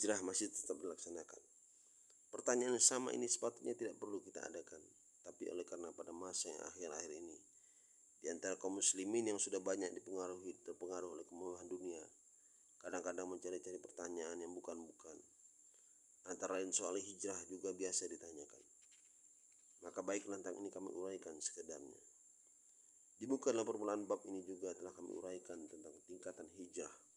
hijrah masih tetap dilaksanakan. Pertanyaan yang sama ini sepatutnya tidak perlu kita adakan, tapi oleh karena pada masa yang akhir-akhir ini, di antara kaum muslimin yang sudah banyak dipengaruhi terpengaruh oleh kemewahan dunia, kadang-kadang mencari-cari pertanyaan yang bukan-bukan. Antara lain soal hijrah juga biasa ditanyakan. Maka baik tentang ini kami uraikan sekedarnya. Di muka dalam permulaan bab ini juga telah kami uraikan tentang tingkatan hijrah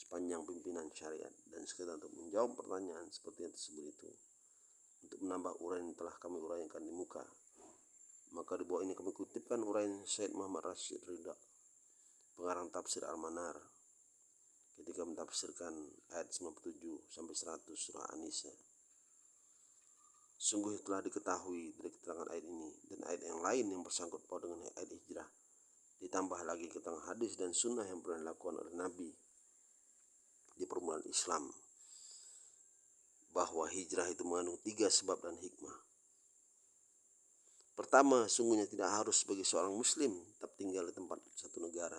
sepanjang pimpinan syariat dan sekedar untuk menjawab pertanyaan seperti yang tersebut itu. Untuk menambah uraian yang telah kami uraikan di muka. Maka di bawah ini kami kutipkan uraian Syed Muhammad Rashid Ridha pengarang tafsir Al-Manar ketika mentafsirkan ayat 97 sampai 100 surah An-Nisa. Sungguh telah diketahui dari keterangan ayat ini dan ayat yang lain yang bersangkut paut dengan ayat hijrah. Ditambah lagi keterangan hadis dan sunnah yang pernah dilakukan oleh Nabi di permulaan Islam bahwa hijrah itu mengandung tiga sebab dan hikmah. Pertama, sungguhnya tidak harus sebagai seorang muslim tetap tinggal di tempat satu negara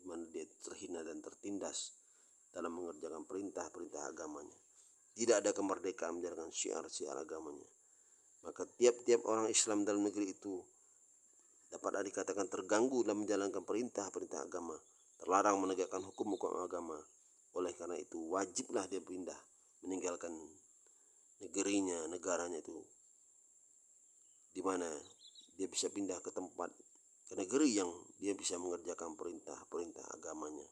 di mana dia terhina dan tertindas dalam mengerjakan perintah-perintah agamanya. Tidak ada kemerdekaan menjalankan syiar-syiar agamanya. Maka tiap-tiap orang Islam dalam negeri itu dapat dikatakan terganggu dalam menjalankan perintah-perintah agama, terlarang menegakkan hukum-hukum agama, oleh karena itu wajiblah dia pindah meninggalkan negerinya, negaranya itu di mana dia bisa pindah ke tempat ke negeri yang dia bisa mengerjakan perintah-perintah agamanya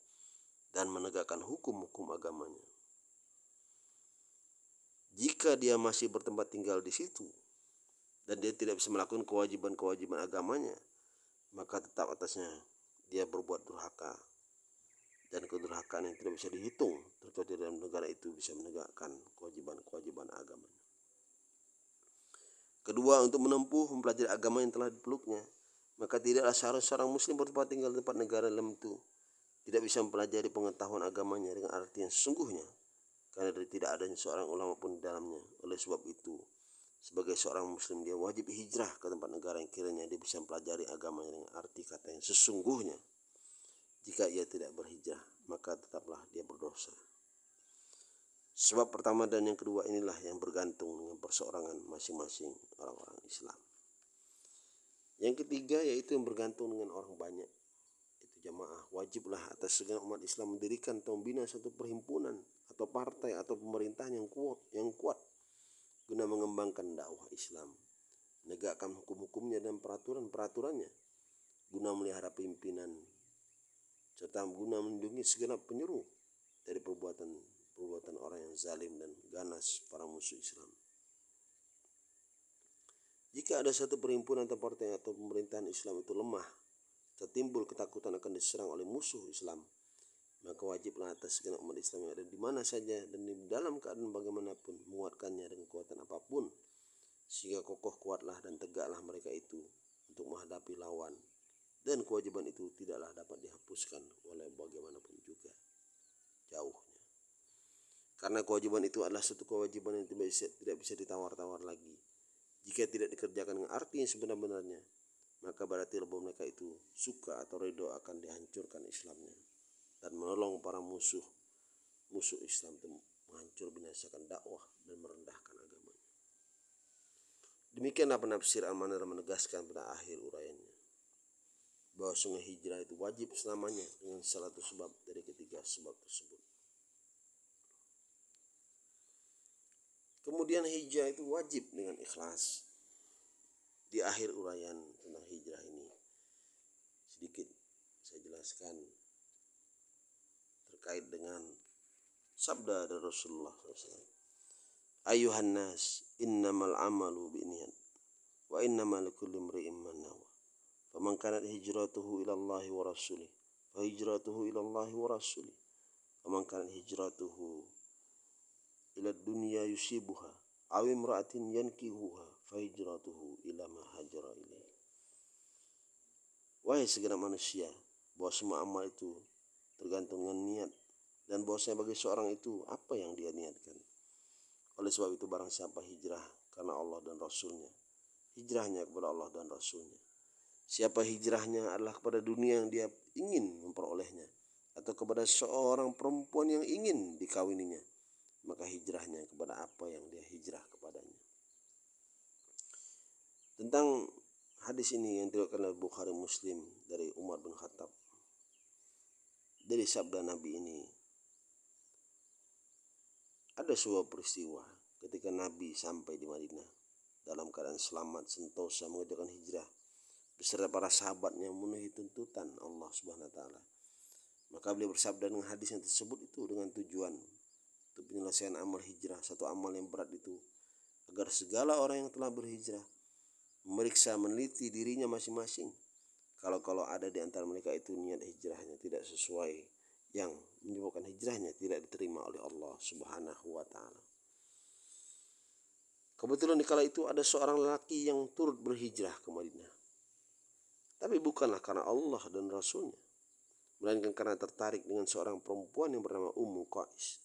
dan menegakkan hukum-hukum agamanya. Jika dia masih bertempat tinggal di situ dan dia tidak bisa melakukan kewajiban-kewajiban agamanya, maka tetap atasnya dia berbuat durhaka dan kedurhakaan yang tidak bisa dihitung terjadi dalam negara itu bisa menegakkan kewajiban-kewajiban agama. Kedua, untuk menempuh mempelajari agama yang telah dipeluknya, maka tidaklah seharusnya seorang muslim bertempat tinggal di tempat negara dalam itu tidak bisa mempelajari pengetahuan agamanya dengan arti yang sesungguhnya karena dari tidak adanya seorang ulama pun di dalamnya. Oleh sebab itu, sebagai seorang muslim dia wajib hijrah ke tempat negara yang kiranya dia bisa mempelajari agamanya dengan arti kata yang sesungguhnya. Jika ia tidak berhijrah, maka tetaplah dia berdosa. Sebab pertama dan yang kedua inilah yang bergantung dengan perseorangan masing-masing orang-orang Islam. Yang ketiga yaitu yang bergantung dengan orang banyak. Itu jamaah. Wajiblah atas segala umat Islam mendirikan atau membina satu perhimpunan atau partai atau pemerintahan yang kuat, yang kuat guna mengembangkan dakwah Islam, menegakkan hukum-hukumnya dan peraturan-peraturannya, guna melihara pimpinan serta guna melindungi segenap penyeru dari perbuatan perbuatan orang yang zalim dan ganas para musuh Islam. Jika ada satu perhimpunan atau partai atau pemerintahan Islam itu lemah, tertimbul ketakutan akan diserang oleh musuh Islam, maka wajiblah atas segenap umat Islam yang ada di mana saja dan di dalam keadaan bagaimanapun menguatkannya dengan kekuatan apa pun, sehingga kokoh kuatlah dan tegaklah mereka itu untuk menghadapi lawan dan kewajiban itu tidaklah dapat dihapuskan oleh bagaimanapun juga jauhnya. Karena kewajiban itu adalah satu kewajiban yang tidak bisa, tidak bisa ditawar-tawar lagi. Jika tidak dikerjakan dengan arti yang sebenar-benarnya maka berarti bahwa mereka itu suka atau redo akan dihancurkan Islamnya. Dan menolong para musuh musuh Islam itu menghancur binasakan dakwah dan merendahkan agamanya. Demikianlah penafsir Al-Manar menegaskan pada akhir uraiannya bahwa sungai hijrah itu wajib selamanya dengan salah satu sebab dari ketiga sebab tersebut. Kemudian hijrah itu wajib dengan ikhlas. Di akhir uraian tentang hijrah ini sedikit saya jelaskan terkait dengan sabda dari Rasulullah SAW. Ayuhan nas innamal amalu biniyat wa innamal likulli imri'in فمن كانت هجرته إلى الله ورسوله فهجرته إلى الله ورسوله ومن كانت هجرته إلى الدنيا يصيبها أو امرأة ينكهها فهجرته إلى ما هاجر إليه Wahai segenap manusia, bahwa semua amal itu tergantung dengan niat dan bahwasanya bagi seorang itu apa yang dia niatkan. Oleh sebab itu barang siapa hijrah karena Allah dan Rasulnya, hijrahnya kepada Allah dan Rasulnya. Siapa hijrahnya adalah kepada dunia yang dia ingin memperolehnya atau kepada seorang perempuan yang ingin dikawininya, maka apa yang dia hijrah kepadanya. Tentang hadis ini yang diriwayatkan oleh Bukhari Muslim dari Umar bin Khattab dari sabda Nabi ini ada sebuah peristiwa ketika Nabi sampai di Madinah dalam keadaan selamat sentosa mengerjakan hijrah beserta para sahabatnya memenuhi tuntutan Allah Subhanahu wa taala. Maka beliau bersabda dengan hadis yang tersebut itu dengan tujuan untuk penyelesaian amal hijrah, satu amal yang berat itu agar segala orang yang telah berhijrah memeriksa meneliti dirinya masing-masing. Kalau-kalau ada di antara mereka itu niat hijrahnya tidak sesuai yang menyebabkan hijrahnya tidak diterima oleh Allah Subhanahu wa taala. Kebetulan di kala itu ada seorang lelaki yang turut berhijrah ke Madinah. Tapi bukanlah karena Allah dan Rasulnya. Melainkan karena tertarik dengan seorang perempuan yang bernama Ummu Qais.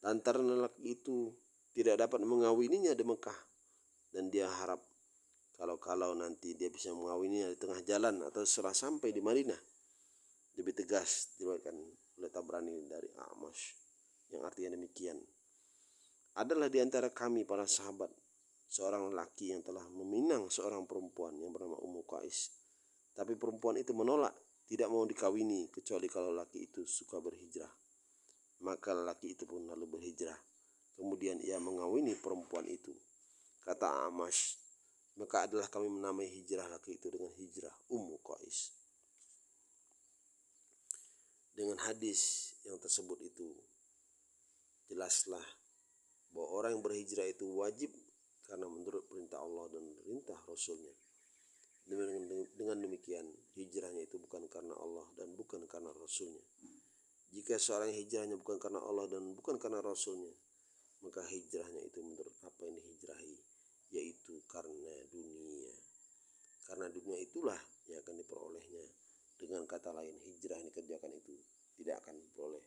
Lantaran lelaki itu tidak dapat mengawininya di Mekah. Dan dia harap kalau-kalau nanti dia bisa mengawininya di tengah jalan atau setelah sampai di Madinah. Lebih tegas diriwayatkan oleh Tabrani dari Amash yang artinya demikian adalah di antara kami para sahabat seorang lelaki yang telah meminang seorang perempuan yang bernama Ummu Qais. Tapi perempuan itu menolak, tidak mau dikawini kecuali kalau lelaki itu suka berhijrah. Maka lelaki itu pun lalu berhijrah. Kemudian ia mengawini perempuan itu. Kata Amash, maka adalah kami menamai hijrah laki itu dengan hijrah Ummu Qais. Dengan hadis yang tersebut itu, jelaslah bahwa orang yang berhijrah itu wajib karena menurut perintah Allah dan perintah Rasulnya. Dengan demikian, hijrahnya itu bukan karena Allah dan bukan karena Rasulnya. Jika seorang hijrahnya bukan karena Allah dan bukan karena Rasulnya, maka hijrahnya itu menurut apa yang dihijrahi, yaitu karena dunia. Karena dunia itulah yang akan diperolehnya. Dengan kata lain, hijrah yang dikerjakan itu tidak akan memperoleh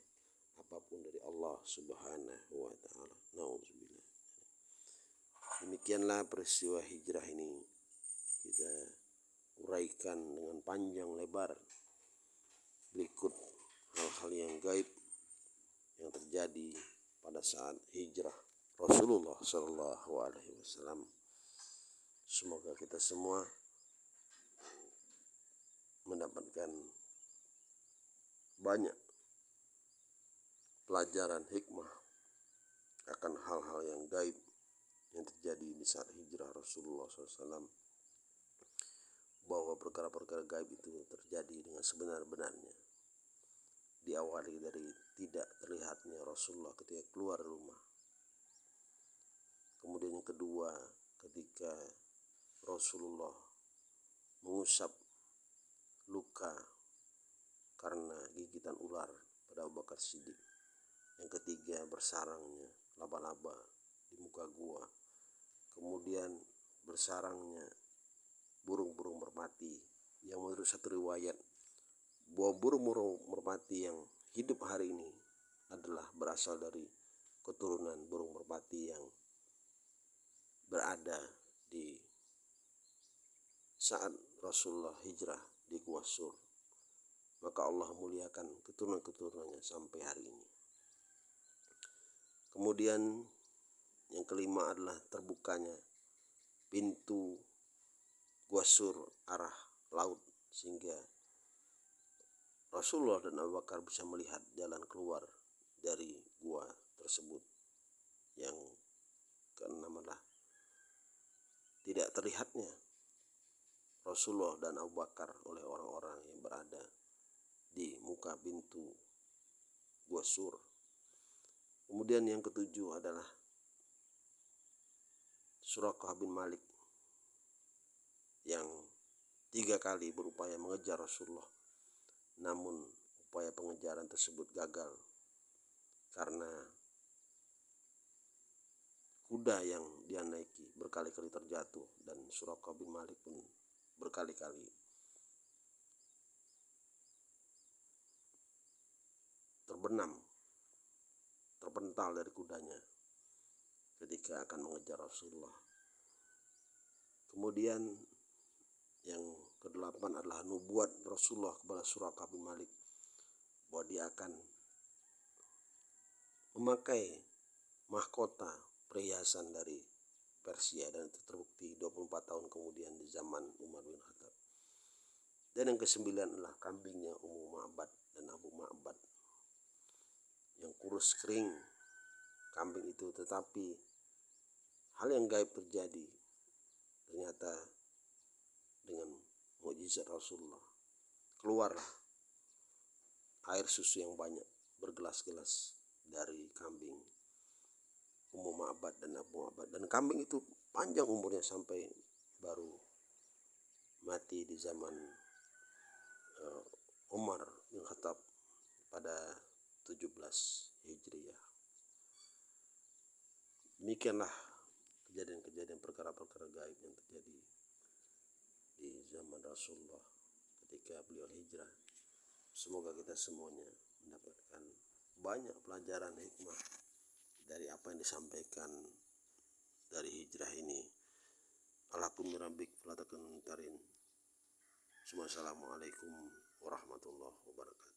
apa pun dari Allah Subhanahu wa taala. Demikianlah peristiwa hijrah ini uraikan dengan panjang lebar. Berikut hal-hal yang gaib yang terjadi pada saat hijrah Rasulullah Shallallahu Alaihi Wasallam. Semoga kita semua mendapatkan banyak pelajaran hikmah akan hal-hal yang gaib yang terjadi di saat hijrah Rasulullah SAW bahwa perkara-perkara gaib itu terjadi dengan sebenar-benarnya. Diawali dari tidak terlihatnya Rasulullah ketika keluar rumah. Kemudian yang kedua ketika Rasulullah mengusap luka karena gigitan ular pada Abu Bakar Siddiq. Yang ketiga bersarangnya laba-laba di muka gua. Kemudian bersarangnya burung-burung merpati yang menurut satu riwayat bahwa burung-burung merpati yang hidup hari ini adalah berasal dari keturunan burung merpati yang berada di saat Rasulullah hijrah di Gua Sur. Maka Allah muliakan keturunan-keturunannya sampai hari ini. Kemudian yang kelima adalah terbukanya pintu gua sur arah laut sehingga Rasulullah dan Abu Bakar bisa melihat jalan keluar dari gua tersebut. Yang keenam adalah tidak terlihatnya Rasulullah dan Abu Bakar oleh orang-orang yang berada di muka pintu gua sur Kemudian yang ketujuh adalah Surakah bin Malik yang tiga kali berupaya mengejar Rasulullah. Namun upaya pengejaran tersebut gagal karena kuda yang dia naiki berkali-kali terjatuh dan Surakah bin Malik pun berkali-kali terbenam terpental dari kudanya ketika akan mengejar Rasulullah. Kemudian yang kedelapan adalah nubuat Rasulullah kepada Surakah bin Malik bahwa dia akan memakai mahkota perhiasan dari Persia dan itu terbukti 24 tahun kemudian di zaman Umar bin Khattab. Dan yang kesembilan adalah kambingnya Ummu Ma'bad dan Abu Ma'bad yang kurus kering kambing itu tetapi hal yang gaib terjadi ternyata dengan mujizat Rasulullah keluarlah air susu yang banyak bergelas-gelas dari kambing Ummu Ma'bad dan Abu Ma'bad dan kambing itu panjang umurnya sampai baru mati di zaman uh, Umar bin Khattab pada 17 Hijriah. Demikianlah kejadian-kejadian perkara-perkara gaib yang terjadi Rasulullah ketika beliau hijrah. Semoga kita semuanya mendapatkan banyak pelajaran hikmah dari apa yang disampaikan dari hijrah ini. Rabbik fala tarin. Assalamualaikum warahmatullahi wabarakatuh.